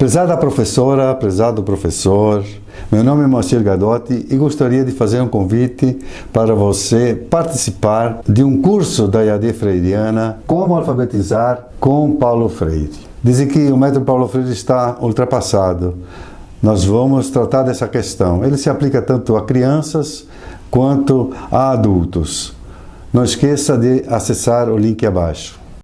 Prezada professora, prezado professor, meu nome é Moacir Gadotti e gostaria de fazer um convite para você participar de um curso da IAD Freiriana Como Alfabetizar com Paulo Freire. Dizem que o método Paulo Freire está ultrapassado. Nós vamos tratar dessa questão. Ele se aplica tanto a crianças quanto a adultos. Não esqueça de acessar o link abaixo.